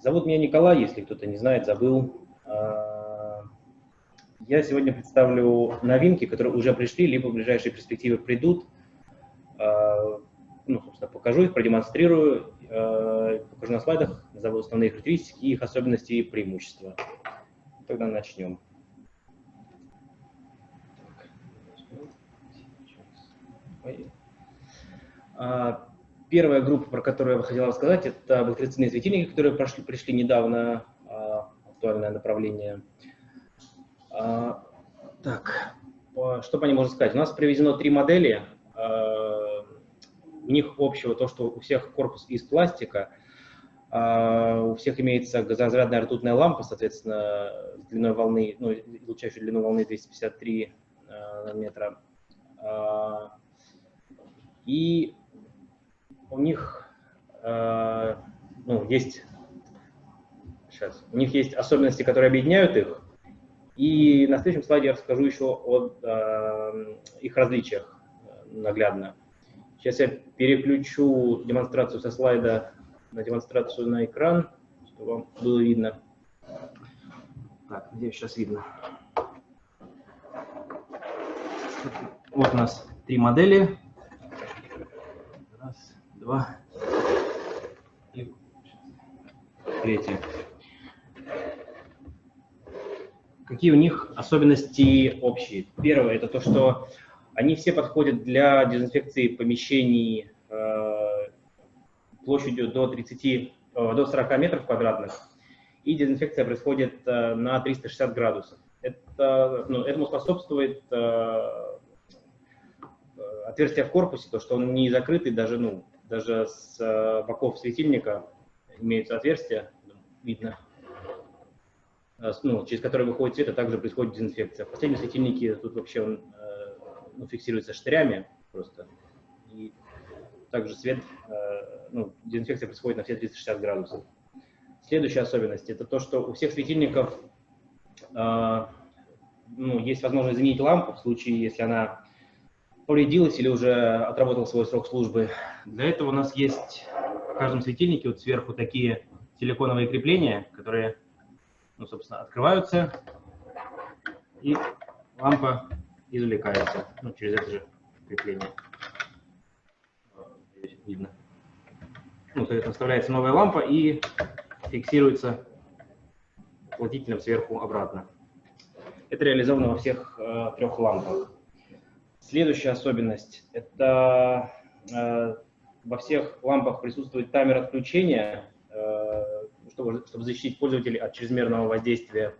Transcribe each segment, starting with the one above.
Зовут меня Николай, если кто-то не знает, забыл. А, я сегодня представлю новинки, которые уже пришли, либо в ближайшие перспективы придут. А, ну, собственно, покажу их, продемонстрирую, а, покажу на слайдах, назову основные характеристики, их особенности и преимущества. Тогда начнем. Первая группа, про которую я бы хотел рассказать, это бактерицидные светильники, которые прошли, пришли недавно, а, актуальное направление. А, так, что по ним можно сказать? У нас привезено три модели. А, у них общего то, что у всех корпус из пластика, у всех имеется газоразрядная ртутная лампа, соответственно, длиной волны, ну, излучающей длину волны 253 нанометра. И у них э, ну, есть сейчас, у них есть особенности, которые объединяют их, и на следующем слайде я расскажу еще о э, их различиях наглядно. Сейчас я переключу демонстрацию со слайда на демонстрацию на экран, чтобы вам было видно. Так, где сейчас видно? Вот у нас три модели два и третий. Какие у них особенности общие? Первое – это то, что они все подходят для дезинфекции помещений э, площадью до 30, э, до 40 метров квадратных, и дезинфекция происходит э, на 360 градусов. Это, ну, этому способствует отверстие в корпусе, то, что он не закрытый даже ну, даже с э, боков светильника имеются отверстия, видно, э, ну, через которые выходит свет, а также происходит дезинфекция. В последнем светильнике тут вообще он э, ну, фиксируется штырями просто. И также свет, ну, дезинфекция происходит на все 360 градусов. Следующая особенность – это то, что у всех светильников ну, есть возможность заменить лампу в случае, если она повредилась или уже отработал свой срок службы. Для этого у нас есть в каждом светильнике вот сверху такие силиконовые крепления, которые, ну, собственно, открываются, и лампа извлекается ну, через это же крепление. Здесь видно. Ну, соответственно, вставляется новая лампа и фиксируется уплотнителем сверху обратно. Это реализовано во всех э, трех лампах. Следующая особенность – это э, во всех лампах присутствует таймер отключения, э, чтобы, чтобы защитить пользователей от чрезмерного воздействия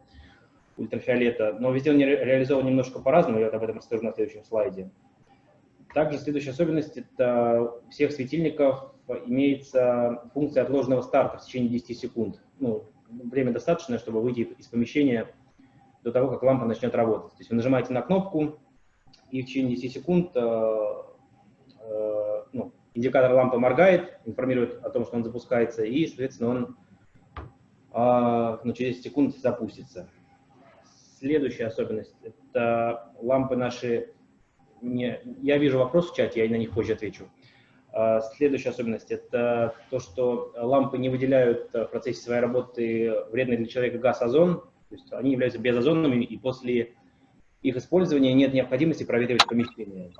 ультрафиолета. Но везде он ре реализован немножко по-разному, я об этом расскажу на следующем слайде. Также следующая особенность – это у всех светильников имеется функция отложенного старта в течение 10 секунд. Ну, время достаточно, чтобы выйти из помещения до того, как лампа начнет работать. То есть вы нажимаете на кнопку, и в течение 10 секунд э, э, ну, индикатор лампы моргает, информирует о том, что он запускается, и, соответственно, он э, ну, через 10 секунд запустится. Следующая особенность – это лампы наши… Не, я вижу вопрос в чате, я на них позже отвечу. Следующая особенность – это то, что лампы не выделяют в процессе своей работы вредный для человека газ озон, то есть они являются безозонными, и после их использования нет необходимости проветривать помещение.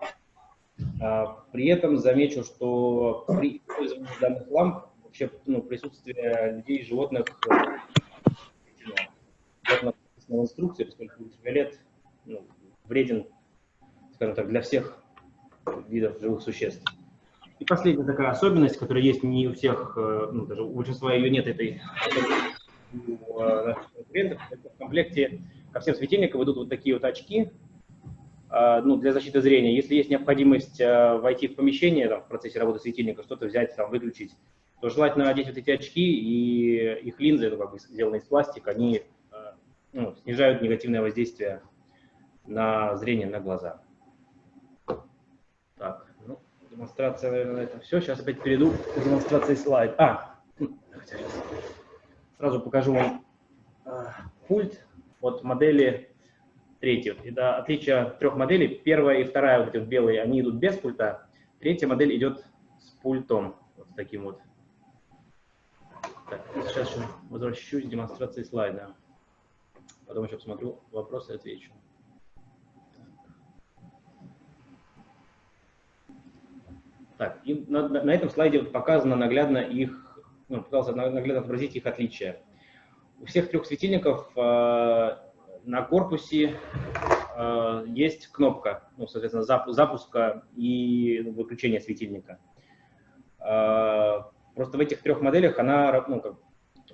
А, при этом замечу, что при использовании данных ламп вообще ну, присутствие людей и животных в инструкции, поскольку ультрафиолет ну, вреден, скажем так, для всех видов живых существ. И последняя такая особенность, которая есть не у всех, э, ну, даже у большинства ее нет, этой у э, наших конкурентов, это в комплекте ко всем светильникам идут вот такие вот очки, а, ну, для защиты зрения. Если есть необходимость а, войти в помещение там, в процессе работы светильника, что-то взять, там, выключить, то желательно одеть вот эти очки, и их линзы, ну, как бы сделаны из пластика, они а, ну, снижают негативное воздействие на зрение, на глаза. Так, ну, демонстрация, наверное, это все. Сейчас опять перейду к демонстрации слайд. А, сразу покажу вам пульт от модели третьей. Это отличие трех моделей. Первая и вторая, вот эти белые, они идут без пульта. Третья модель идет с пультом, вот таким вот. Так, сейчас еще возвращусь к демонстрации слайда. Потом еще посмотрю вопросы и отвечу. Так, и на, на этом слайде показано наглядно их, ну, пытался наглядно отобразить их отличия. У всех трех светильников э, на корпусе э, есть кнопка, ну, соответственно, запу запуска и выключения светильника. Э, просто в этих трех моделях она, ну, как,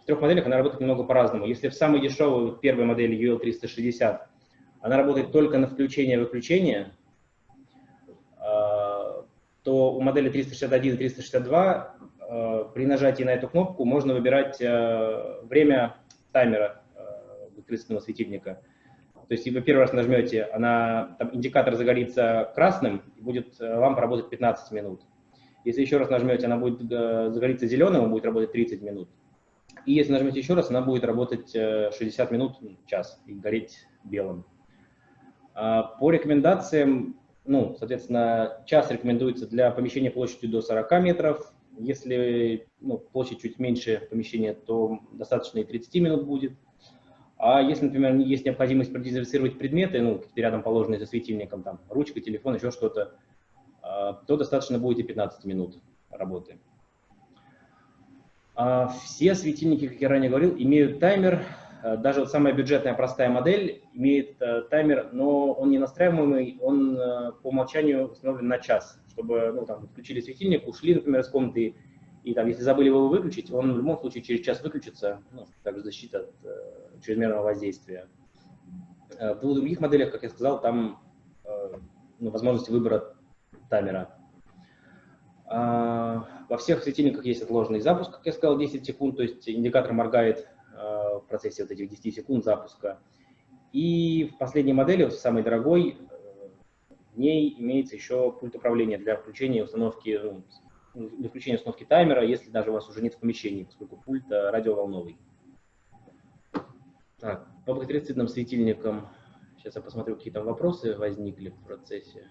в трех моделях она работает немного по-разному. Если в самой дешевой первой модели UL360 она работает только на включение и выключение, то у модели 361 и 362 э, при нажатии на эту кнопку можно выбирать э, время таймера э, выкрестного светильника. То есть, вы первый раз нажмете, она, там индикатор загорится красным, и будет лампа работать 15 минут. Если еще раз нажмете, она будет загориться зеленым, и будет работать 30 минут. И если нажмете еще раз, она будет работать 60 минут, час, и гореть белым. А по рекомендациям ну, соответственно, час рекомендуется для помещения площадью до 40 метров. Если ну, площадь чуть меньше помещения, то достаточно и 30 минут будет. А если, например, есть необходимость продезинфицировать предметы, ну, рядом положенные за светильником, там, ручка, телефон, еще что-то, а, то достаточно будет и 15 минут работы. А все светильники, как я ранее говорил, имеют таймер, Э, даже вот самая бюджетная простая модель имеет таймер, но он не настраиваемый, он по умолчанию установлен на час, чтобы, ну, там, включили светильник, ушли, например, из комнаты, и там, если забыли его выключить, он в любом случае через час выключится, ну, также защита от э, чрезмерного воздействия. В двух других моделях, как я сказал, там э, ну, возможности выбора таймера. А, во всех светильниках есть отложенный запуск, как я сказал, 10 секунд, то есть индикатор моргает Э, в процессе вот этих 10 секунд запуска. И в последней модели, вот самой дорогой, э, ней имеется еще пульт управления для включения и установки, ну, для включения установки таймера, если даже у вас уже нет в помещении, поскольку пульт э, радиоволновый. Так, по бактерицидным светильникам, сейчас я посмотрю, какие там вопросы возникли в процессе.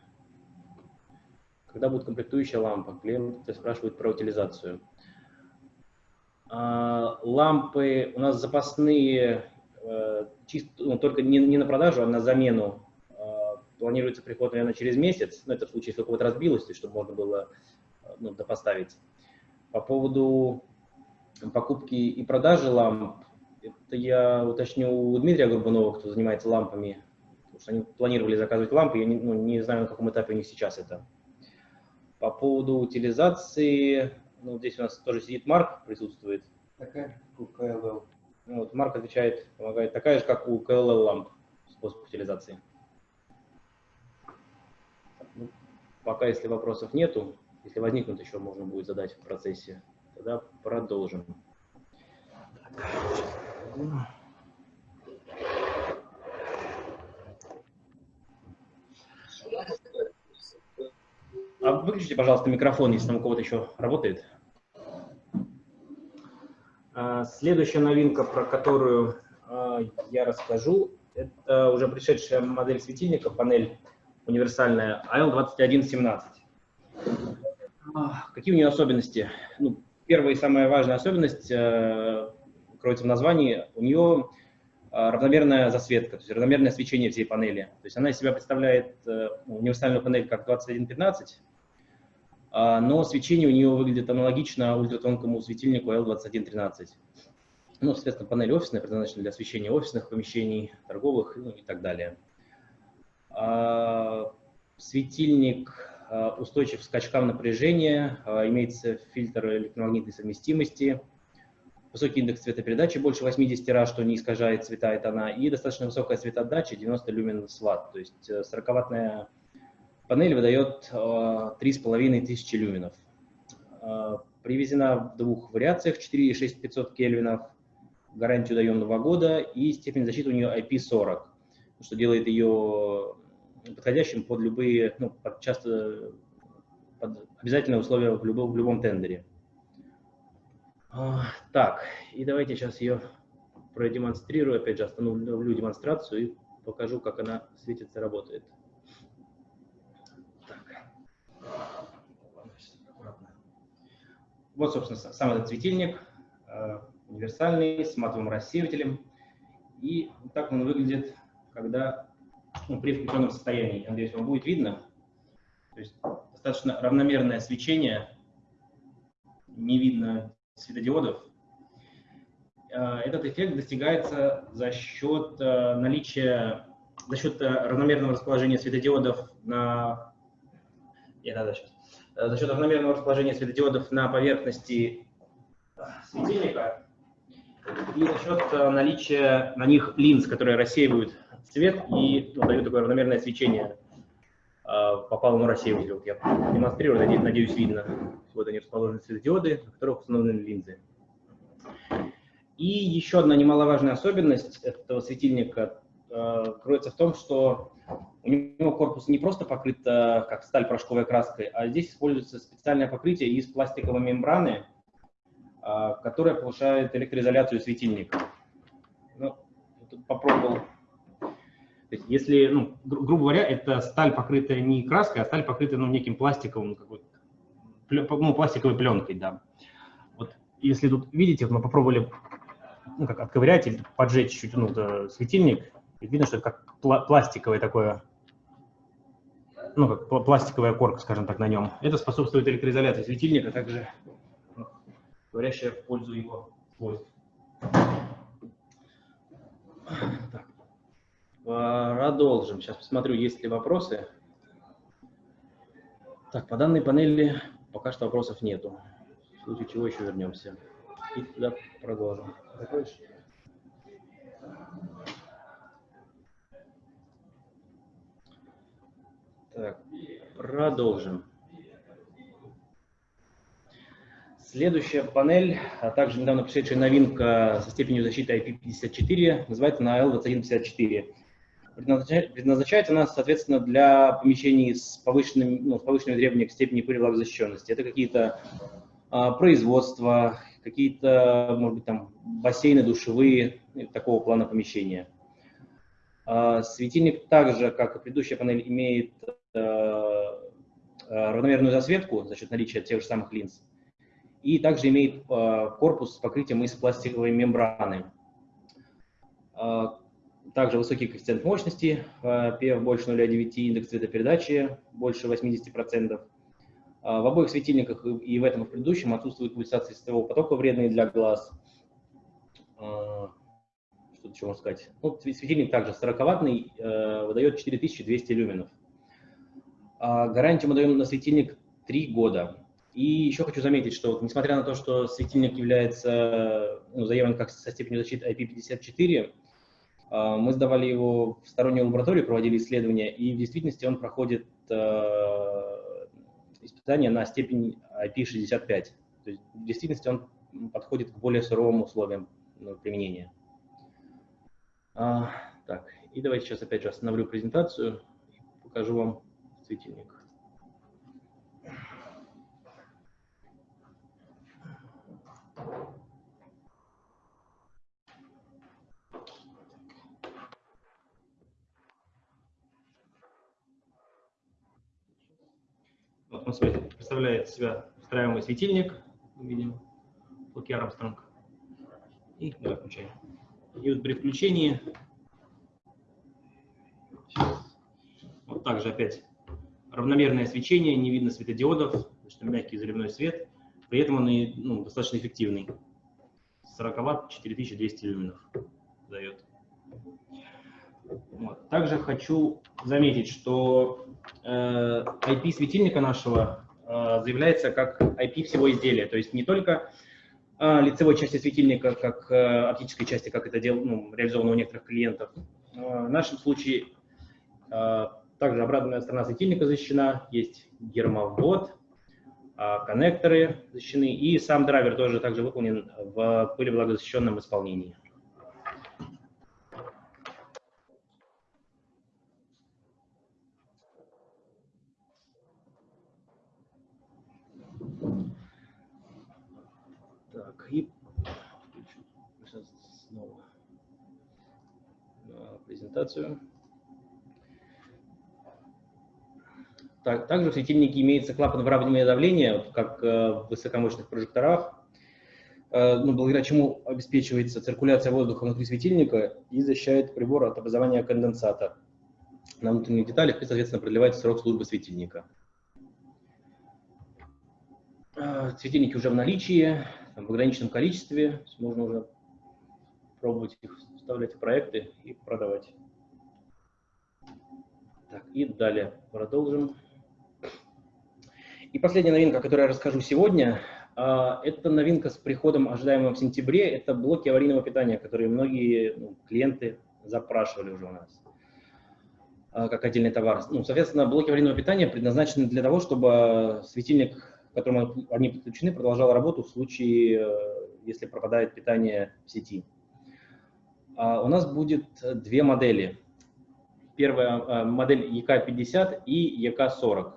Когда будет комплектующая лампа? Клиент спрашивает про утилизацию. А, лампы у нас запасные, э, чисто, ну, только не, не на продажу, а на замену. Планируется приход, наверное, через месяц. Ну, это в случае, если у кого-то разбилось, чтобы можно было ну, допоставить. По поводу покупки и продажи ламп, это я уточню у Дмитрия Горбунова, кто занимается лампами, потому что они планировали заказывать лампы, я не, ну, не знаю, на каком этапе у них сейчас это. По поводу утилизации, ну, здесь у нас тоже сидит Марк, присутствует. Такая, как у КЛЛ. Ну, вот Марк отвечает, помогает, такая же, как у КЛЛ ламп, способ утилизации. Ну, пока, если вопросов нету, если возникнут еще, можно будет задать в процессе, тогда продолжим. А выключите, пожалуйста, микрофон, если там у кого-то еще работает. А, следующая новинка, про которую а, я расскажу, это уже пришедшая модель светильника, панель универсальная AL2117. А, какие у нее особенности? Ну, первая и самая важная особенность э, кроется в названии. У нее равномерная засветка, то есть равномерное свечение всей панели. То есть она из себя представляет э, универсальную панель как 2115, а, но свечение у нее выглядит аналогично ультратонкому светильнику L2113. Ну, соответственно, панель офисная предназначена для освещения офисных помещений, торговых ну, и так далее. А, светильник а, устойчив к скачкам напряжения, имеется фильтр электромагнитной совместимости, высокий индекс цветопередачи, больше 80 раз, что не искажает цвета и тона, и достаточно высокая цветоотдача, 90 люмен с ватт, то есть 40-ваттная э, Панель выдает 3,5 э, тысячи люменов. Привезена в двух вариациях, 4 и 6500 кельвинов. Гарантию даем 2 года и степень защиты у нее IP40, что делает ее подходящим под любые, ну, под часто под обязательные условия в любом, в любом тендере. Э, так, и давайте сейчас ее продемонстрирую, опять же остановлю демонстрацию и покажу, как она светится, работает. Вот, собственно, сам этот светильник. Э, универсальный, с матовым рассеивателем. И так он выглядит, когда ну, при включенном состоянии. Я надеюсь, вам будет видно. То есть достаточно равномерное свечение, не видно светодиодов. Э, этот эффект достигается за счет э, наличия, за счет э, равномерного расположения светодиодов на, я, да, сейчас. за счет равномерного расположения светодиодов на поверхности светильника и за счет наличия на них линз, которые рассеивают цвет и ну, дают такое равномерное свечение по палому рассеивателю. Вот я демонстрирую, надеюсь, видно. Вот они расположены светодиоды, на которых установлены линзы. И еще одна немаловажная особенность этого светильника э, кроется в том, что у него корпус не просто покрыт э, как сталь порошковой краской, а здесь используется специальное покрытие из пластиковой мембраны, э, которая повышает электроизоляцию светильника. Ну, попробовал. Есть, если, ну, гру грубо говоря, это сталь, покрытая не краской, а сталь, покрытая ну, неким пластиковым, ну, пластиковой пленкой, да. Вот если тут видите, мы попробовали ну, как отковырять или поджечь чуть ну, светильник, и видно, что это как пла пластиковое такое, ну, как пластиковая корка, скажем так, на нем. Это способствует электроизоляции светильника, также ну, говорящая в пользу его свойств. Продолжим. Сейчас посмотрю, есть ли вопросы. Так, по данной панели пока что вопросов нету. В случае чего еще вернемся. И туда продолжим. Закончишь? Так, продолжим. Следующая панель, а также недавно пришедшая новинка со степенью защиты IP54, называется на L2154. Предназначается она, соответственно, для помещений с, повышенным, ну, с повышенными требованиями к степени пыли влагозащищенности. Это какие-то а, производства, какие-то, может быть, там бассейны, душевые, такого плана помещения. А, светильник также, как и предыдущая панель, имеет э, э, равномерную засветку за счет наличия тех же самых линз. И также имеет э, корпус с покрытием из пластиковой мембраны. Также высокий коэффициент мощности, PF больше 0,9, индекс цветопередачи больше 80%. А, в обоих светильниках и в этом, и в предыдущем отсутствует пульсация светового потока, вредные для глаз. А, что еще можно сказать? Ну, светильник также 40-ваттный, э, выдает 4200 люменов. Гарантию мы даем на светильник 3 года. И еще хочу заметить, что несмотря на то, что светильник является ну, заявлен как со степенью защиты IP54, мы сдавали его в стороннюю лабораторию, проводили исследования, и в действительности он проходит э, испытания на степень IP65. То есть в действительности он подходит к более суровым условиям ну, применения. А, так, и давайте сейчас опять же остановлю презентацию и покажу вам светильник. Вот он представляет себя встраиваемый светильник, видим, Луки Армстронг. И давай включаем. И вот при включении вот также опять равномерное свечение, не видно светодиодов, что мягкий заливной свет. При этом он и ну, достаточно эффективный. 40 ватт, 4200 люменов дает. Вот. Также хочу заметить, что э, IP светильника нашего заявляется как IP всего изделия, то есть не только э, лицевой части светильника, как э, оптической части, как это дел, ну, реализовано у некоторых клиентов. Э, в нашем случае э, также обратная сторона светильника защищена, есть гермовод, э, коннекторы защищены, и сам драйвер тоже также выполнен в пылевлагозащищенном исполнении. и снова презентацию. Так, также в светильнике имеется клапан выравнивания давления, как э, в высокомощных прожекторах. э, ну, благодаря чему обеспечивается циркуляция воздуха внутри светильника и защищает прибор от образования конденсата на внутренних деталях и, соответственно, продлевает срок службы светильника. Э, светильники уже в наличии, в ограниченном количестве, можно уже пробовать их вставлять в проекты и продавать. Так, и далее продолжим. И последняя новинка, о которой я расскажу сегодня, а, это новинка с приходом, ожидаемым в сентябре. Это блоки аварийного питания, которые многие ну, клиенты запрашивали уже у нас а, как отдельный товар. Ну, соответственно, блоки аварийного питания предназначены для того, чтобы светильник, к которому они подключены, продолжал работу в случае, э, если пропадает питание в сети. А, у нас будет две модели. Первая модель EK50 и EK40.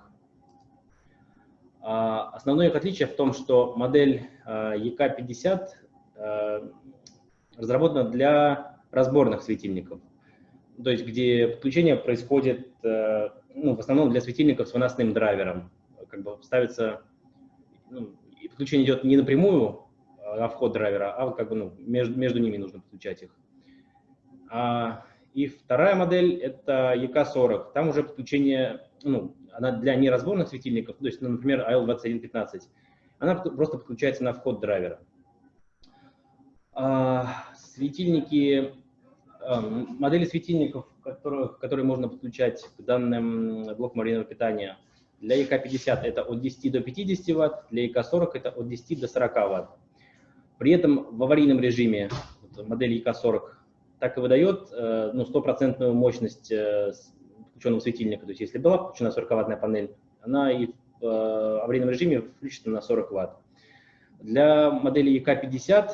А, основное их отличие в том, что модель EK50 а, а, разработана для разборных светильников, то есть где подключение происходит ну, в основном для светильников с выносным драйвером. Как бы ставится, ну, подключение идет не напрямую на вход драйвера, а как бы ну, между, между ними нужно подключать их. А, и вторая модель это EK40. Там уже подключение, ну, она для неразборных светильников, то есть, ну, например, AL2115, она просто подключается на вход драйвера. А, светильники, а, модели светильников, которых, которые можно подключать к данным блокам аварийного питания, для ЕК-50 это от 10 до 50 Вт, для ЕК-40 это от 10 до 40 Вт. При этом в аварийном режиме модель ЕК-40 так и выдает э, ну, стопроцентную мощность э, включенного светильника. То есть если была включена 40-ваттная панель, она и в э, аварийном режиме включена на 40 Вт. Для модели EK50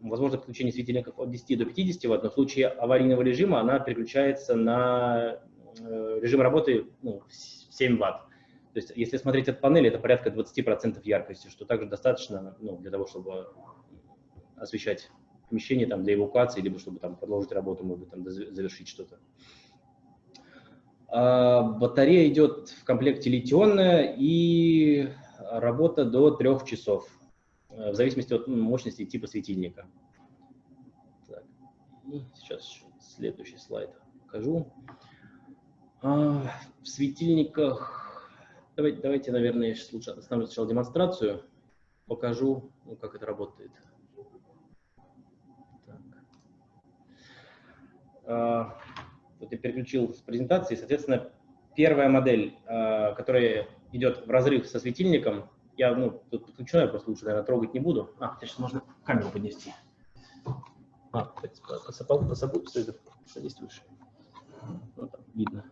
возможно подключение светильников от 10 до 50 Вт, но в случае аварийного режима она переключается на режим работы ну, 7 Вт. То есть если смотреть от панели, это порядка 20% яркости, что также достаточно ну, для того, чтобы освещать помещение там, для эвакуации, либо чтобы там, продолжить работу, может быть, там, завершить что-то. А, батарея идет в комплекте литионная и работа до трех часов, э, в зависимости от мощности и типа светильника. Так. И сейчас следующий слайд покажу. А, в светильниках, давайте, давайте, наверное, я сейчас лучше оставлю сначала демонстрацию, покажу, ну, как это работает. Так. А, я переключил с презентации, соответственно, первая модель, э, которая идет в разрыв со светильником, я ну, тут подключу, я просто лучше, наверное, трогать не буду. А, сейчас можно камеру поднести. А, посыпал, посыпал, садись выше. Вот там видно.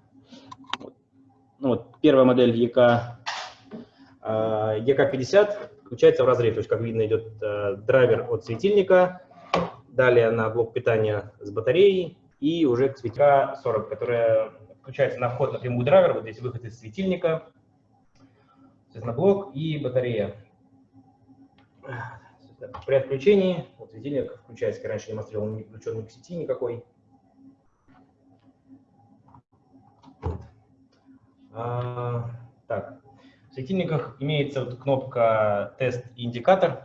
Вот. Ну, вот, первая модель ЕК, ЕК50 включается в разрыв, то есть, как видно, идет э, драйвер от светильника, далее на блок питания с батареей, и уже к светильника 40, которая включается на вход напрямую драйвер, вот здесь выход из светильника, соответственно, блок и батарея. При отключении вот светильник включается, я раньше демонстрировал, он не включен к сети никакой. А, так, в светильниках имеется вот кнопка тест и индикатор,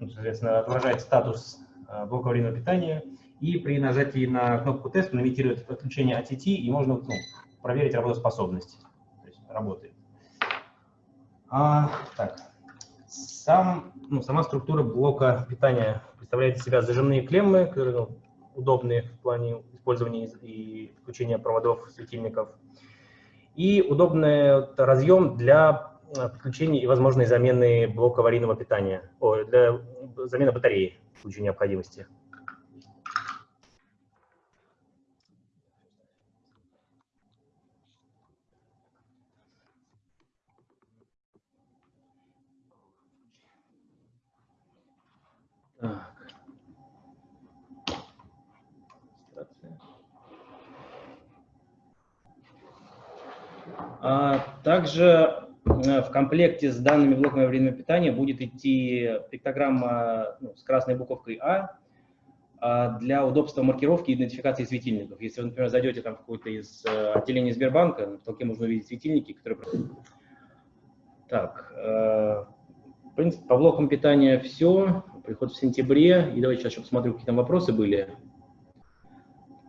ну, соответственно, отображает статус а, блока аварийного питания и при нажатии на кнопку тест он имитирует отключение от сети, и можно ну, проверить работоспособность. То есть работает. А, так. Сам, ну, сама структура блока питания представляет из себя зажимные клеммы, которые ну, удобные в плане использования и включения проводов светильников. И удобный разъем для э, подключения и возможной замены блока аварийного питания, о, для замены батареи в случае необходимости. А, также э, в комплекте с данными блоками аварийного питания будет идти пиктограмма ну, с красной буковкой А, а для удобства маркировки и идентификации светильников. Если вы, например, зайдете там в какое-то из э, отделений Сбербанка, в толке можно увидеть светильники, которые... Так, э, принципе, по блокам питания все. Приход в сентябре. И давайте сейчас еще посмотрю, какие там вопросы были.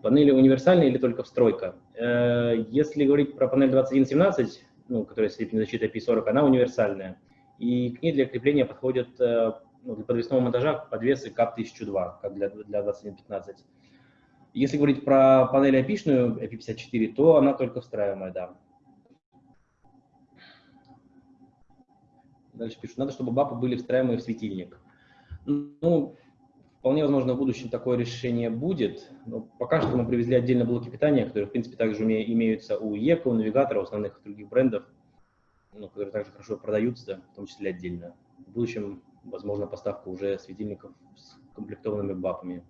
Панели универсальные или только встройка? Э, если говорить про панель 2117, ну, которая степень защиты IP40, она универсальная. И к ней для крепления подходят э, ну, для подвесного монтажа подвесы КАП-1002, как для, для 2115. Если говорить про панель IP-шную, IP54, то она только встраиваемая, да. Дальше пишут, надо, чтобы бапы были встраиваемые в светильник. Ну, вполне возможно, в будущем такое решение будет. Но пока что мы привезли отдельно блоки питания, которые, в принципе, также имеются у ЕКО, у Навигатора, у основных других брендов, ну, которые также хорошо продаются, в том числе отдельно. В будущем, возможно, поставка уже светильников с комплектованными бапами.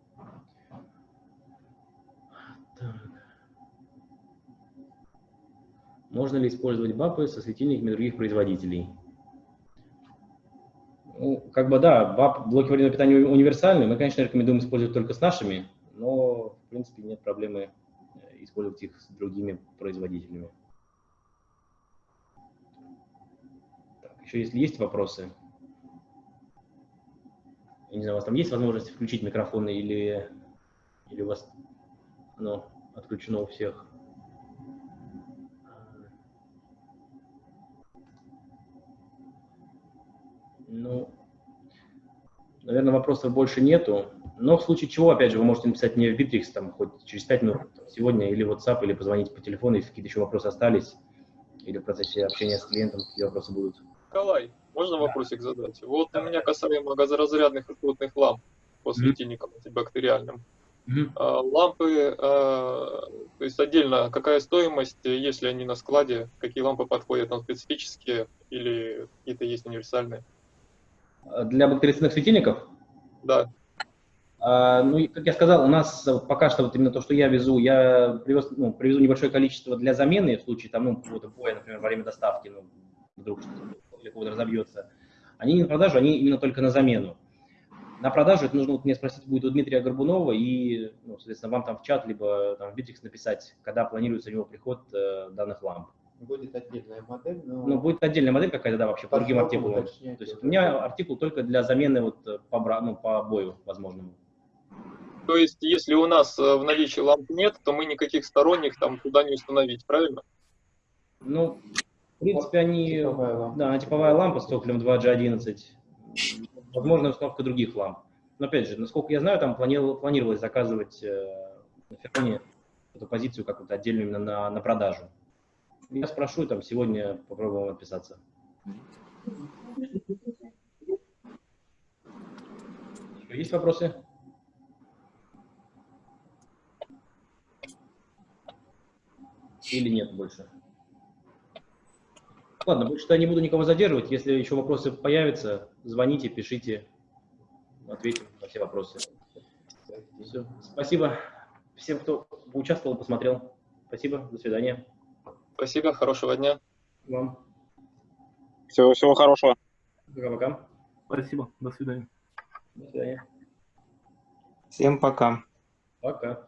Можно ли использовать бапы со светильниками других производителей? Ну, как бы да, баб, блоки аварийного питания универсальные. Мы, конечно, рекомендуем использовать только с нашими, но, в принципе, нет проблемы э, использовать их с другими производителями. Так, еще если есть вопросы, я не знаю, у вас там есть возможность включить микрофоны или, или у вас оно отключено у всех? Ну, наверное, вопросов больше нету. Но в случае чего, опять же, вы можете написать мне в Bittrex, там, хоть через 5 минут сегодня, или WhatsApp, или позвонить по телефону, если какие-то еще вопросы остались, или в процессе общения с клиентом какие вопросы будут. Николай, можно да. вопросик задать? Вот у меня касаемо газоразрядных ртутных ламп по светильникам mm-hmm. антибактериальным. Mm-hmm. А, лампы, а, то есть отдельно, какая стоимость, если они на складе, какие лампы подходят, там специфические или какие-то есть универсальные? Для бактерицидных светильников? Да. А, ну, как я сказал, у нас пока что вот именно то, что я везу, я привез, ну, привезу небольшое количество для замены в случае там, ну, какого-то боя, например, во время доставки, ну, вдруг что-то кого-то разобьется. Они не на продажу, они именно только на замену. На продажу это нужно вот мне спросить будет у Дмитрия Горбунова и, ну, соответственно, вам там в чат, либо там в Bittrex написать, когда планируется у него приход э, данных ламп. Будет отдельная модель, но... Ну, будет отдельная модель какая-то, да, вообще, по другим артикулам. То есть у меня артикул только для замены вот э, по, ну, по бою возможному. То есть, если у нас э, в наличии ламп нет, то мы никаких сторонних там туда не установить, правильно? Ну, в принципе, они... Типовая лампа. Да, типовая лампа с токарем 2G11. Возможно, установка других ламп. Но, опять же, насколько я знаю, там планировалось заказывать э, на Фероне эту позицию как вот отдельную именно на, на продажу. Я спрошу, там сегодня попробуем отписаться. Есть вопросы? Или нет больше? Ладно, больше я не буду никого задерживать. Если еще вопросы появятся, звоните, пишите, ответим на все вопросы. Все. Спасибо всем, кто участвовал, посмотрел. Спасибо, до свидания. Спасибо, хорошего дня. Вам. Всего, всего хорошего. Пока-пока. Спасибо, до свидания. До свидания. Всем пока. Пока.